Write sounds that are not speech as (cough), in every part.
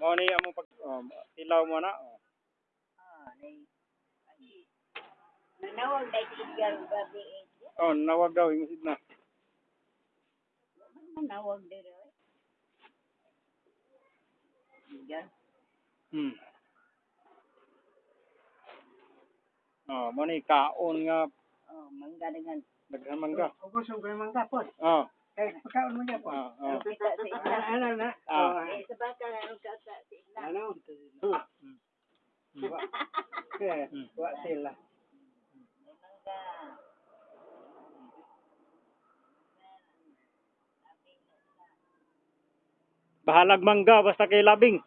Mao ni among pag oh, ilaw mo na. Oh. Ah, nay. ay, Nanawag na si Edgar Gabi oh, nawag daw yung na. Nanawag din eh. Edgar. Hmm. Oh, mo ni kaon nga Oh, mangga dengan. daghan man ka. Ubos ang mangga po. Oh. Eh, pagkaon mo niya po. Oh, oh. Kita sa Edgar. Ano na? Ah. Eh, sa baka na ang kasa sa Edgar. Ano? (laughs) Wa. Eh, wa sila. Bahalag mangga basta kay labing.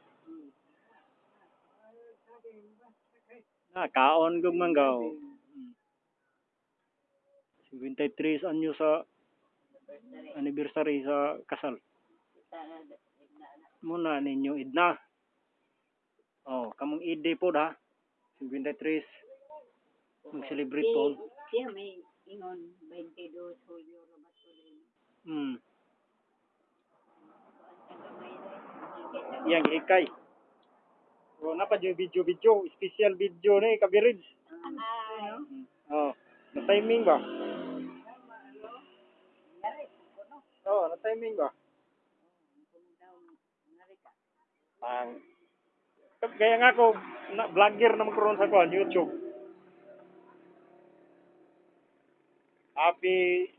Ah, kaon gug mangga. oh. 53 anyo sa anniversary sa kasal. Muna ninyo idna. Oh, kamong ide po da. 53 mag-celebrate po. Siya may ingon 22 Julio Romas Ulim. Hmm. Yang ikay. Oh, napa yung video video, special video ni kabirid. Ah, Oh, na timing ba? Oh, na timing ba? Ang kaya nga ako na vlogger na magkaroon sa kuan YouTube. Happy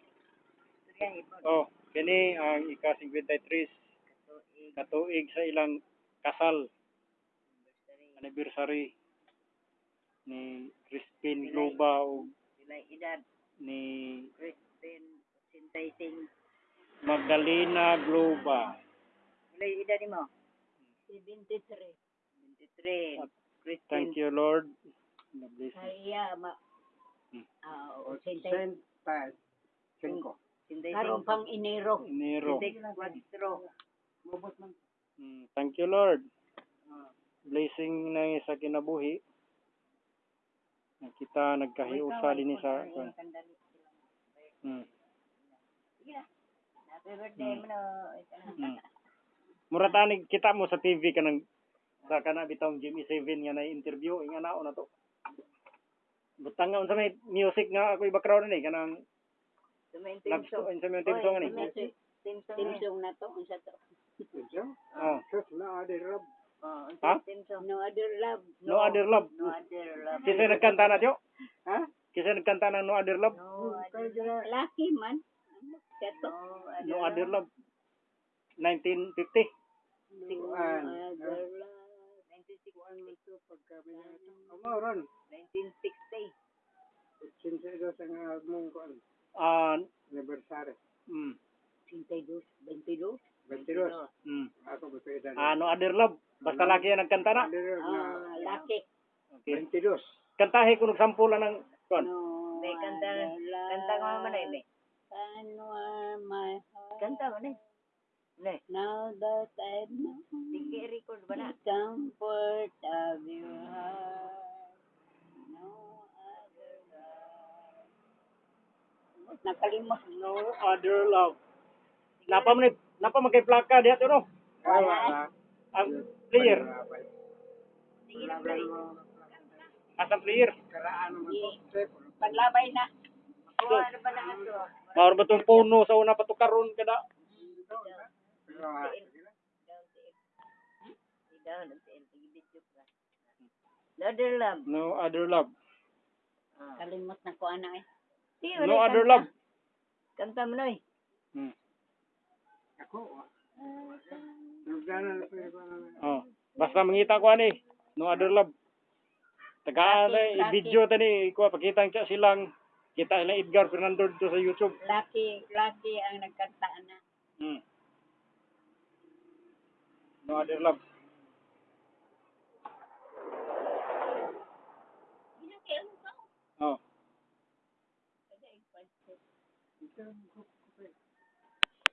oh, kini ang ika 53 katuig sa ilang kasal anniversary ni Crispin Globa o ni Sintaising. Magdalena Globa. Sila edad mo? 73. 23. At Kristen Thank you Lord. God bless you. Maria ma Hmm. Ah, O, oh, Sintay. Sent pa. Cinco. Karon pang Enero. Enero. Man. Mm, Thank you Lord. Blessing na sa kinabuhi. Na kita nagkahiusa din sa. Mm. Happy birthday mo no. Mm. Mura tanig kita mo sa TV kanang sa kana bitong Jimmy Seven nga na interview inga na na to. Butang nga unsa may music nga ako background ni kanang love song unsa may team song ni. Timsong na to. Unsa to? Ito? Oh. Sus na rab. Oh, Ha? No other love. No other love. No other love. Kisa nagkanta na tiyo? Ha? Kisa nagkanta ng No Other Love? No other dira. Lucky man. Kato. No Other Love. 1950. No Kuan. other love. 96 Ito pagka binata. Amaron. 1960. Sinsa ito sa nga mong kuan. Ah, Anniversary. mm, 22. 22. 22. mm. Ako ba ito edad? Ah, No Other Love. Basta laki yan nagkanta na. Adi rab na. Ah, lucky. Okay. 22. Kantahe ko nagsampulan ng kuan. No May kanta, other kanta ko naman eh, may. Can warm my heart. Kanta mo eh. Ne, Now that I know sige record ba na? the comfort of your heart, no other love. Nakalimot. No Other Love. Napa man napa man kay plaka diha to no. Wala. Ang player, Sige na, Bray. asa player. Karaan mo to. Paglabay na. Oo, ano ba na ito? Mao ba tong puno sa una pa to karon kada. Pero, ah, Daw, nagtiil. Sige, video ka. Another love. No Other Love. Ah. Kalimot na ko ana eh. No Other. Love. Kanta mo na eh. Hmm. Ako. ah. Na pero Oh. Basta mangita ko ani. No Other Love. Tagaan na i-video tani ko pakita siya silang kita ilang Edgar Fernando dito sa YouTube. Lucky, lucky ang nagkanta na. Hmm. No Other Love. Oh. Ito,